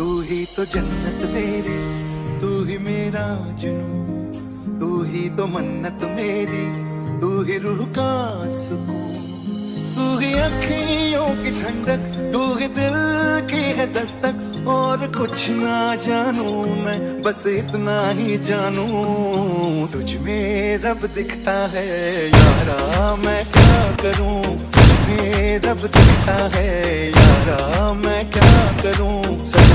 तू ही तो जन्नत मेरी, तू ही मेरा जुनू तू ही तो मन्नत मेरी, तू ही रूह का सुकून। तू ही अखियों की ठंडक, तू ही दिल की है दस्तक, और कुछ ना जानू मैं, बस इतना ही जानू। तुझ में रब दिखता है, यारा मैं क्या करूँ? तुझ में रब दिखता है, यारा मैं क्या करूँ? सब